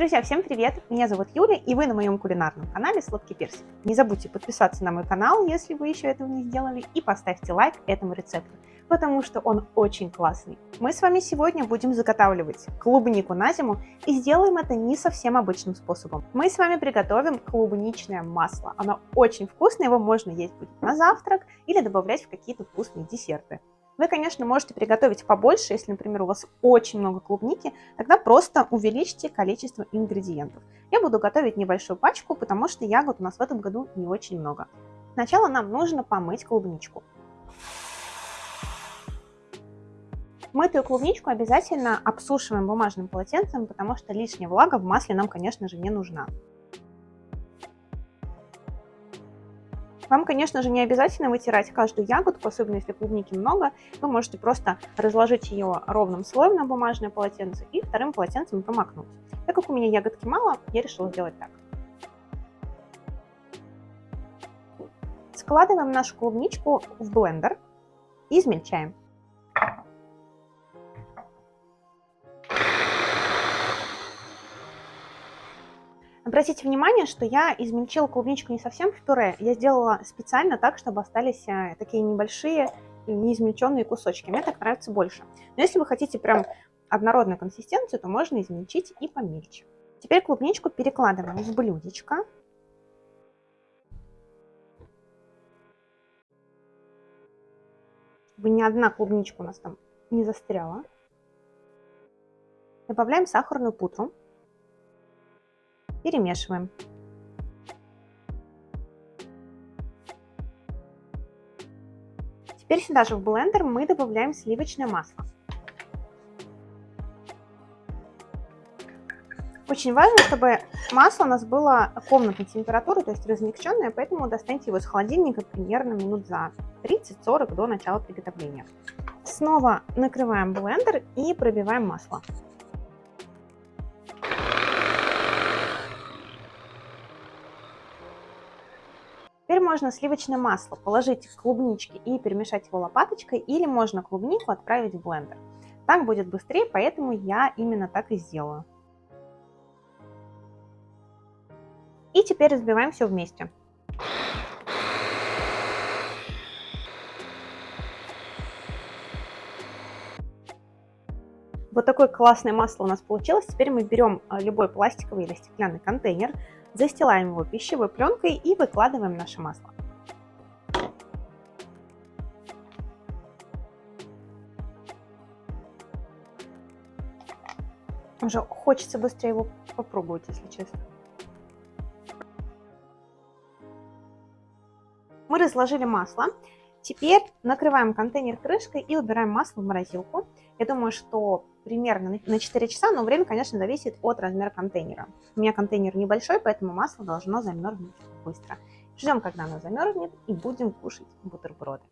Друзья, всем привет! Меня зовут Юля, и вы на моем кулинарном канале Сладкий Персик. Не забудьте подписаться на мой канал, если вы еще этого не сделали, и поставьте лайк этому рецепту, потому что он очень классный. Мы с вами сегодня будем заготавливать клубнику на зиму, и сделаем это не совсем обычным способом. Мы с вами приготовим клубничное масло. Оно очень вкусное, его можно есть будет на завтрак или добавлять в какие-то вкусные десерты. Вы, конечно, можете приготовить побольше, если, например, у вас очень много клубники, тогда просто увеличьте количество ингредиентов. Я буду готовить небольшую пачку, потому что ягод у нас в этом году не очень много. Сначала нам нужно помыть клубничку. Мытую клубничку обязательно обсушиваем бумажным полотенцем, потому что лишняя влага в масле нам, конечно же, не нужна. Вам, конечно же, не обязательно вытирать каждую ягодку, особенно если клубники много. Вы можете просто разложить ее ровным слоем на бумажное полотенце и вторым полотенцем промокнуть. Так как у меня ягодки мало, я решила сделать так. Складываем нашу клубничку в блендер и измельчаем. Обратите внимание, что я измельчила клубничку не совсем в пюре, я сделала специально так, чтобы остались э, такие небольшие неизмельченные кусочки. Мне так нравится больше. Но если вы хотите прям однородную консистенцию, то можно измельчить и помельче. Теперь клубничку перекладываем в блюдечко. Чтобы ни одна клубничка у нас там не застряла. Добавляем сахарную пудру. Перемешиваем. Теперь сюда же в блендер мы добавляем сливочное масло. Очень важно, чтобы масло у нас было комнатной температуры, то есть размягченное, поэтому достаньте его из холодильника примерно минут за 30-40 до начала приготовления. Снова накрываем блендер и пробиваем масло. Теперь можно сливочное масло положить в клубнички и перемешать его лопаточкой, или можно клубнику отправить в блендер. Так будет быстрее, поэтому я именно так и сделаю. И теперь разбиваем все вместе. Вот такое классное масло у нас получилось. Теперь мы берем а, любой пластиковый или стеклянный контейнер, Застилаем его пищевой пленкой и выкладываем наше масло. Уже хочется быстрее его попробовать, если честно. Мы разложили масло. Теперь накрываем контейнер крышкой и убираем масло в морозилку. Я думаю, что примерно на 4 часа, но время, конечно, зависит от размера контейнера. У меня контейнер небольшой, поэтому масло должно замерзнуть быстро. Ждем, когда оно замерзнет, и будем кушать бутерброды.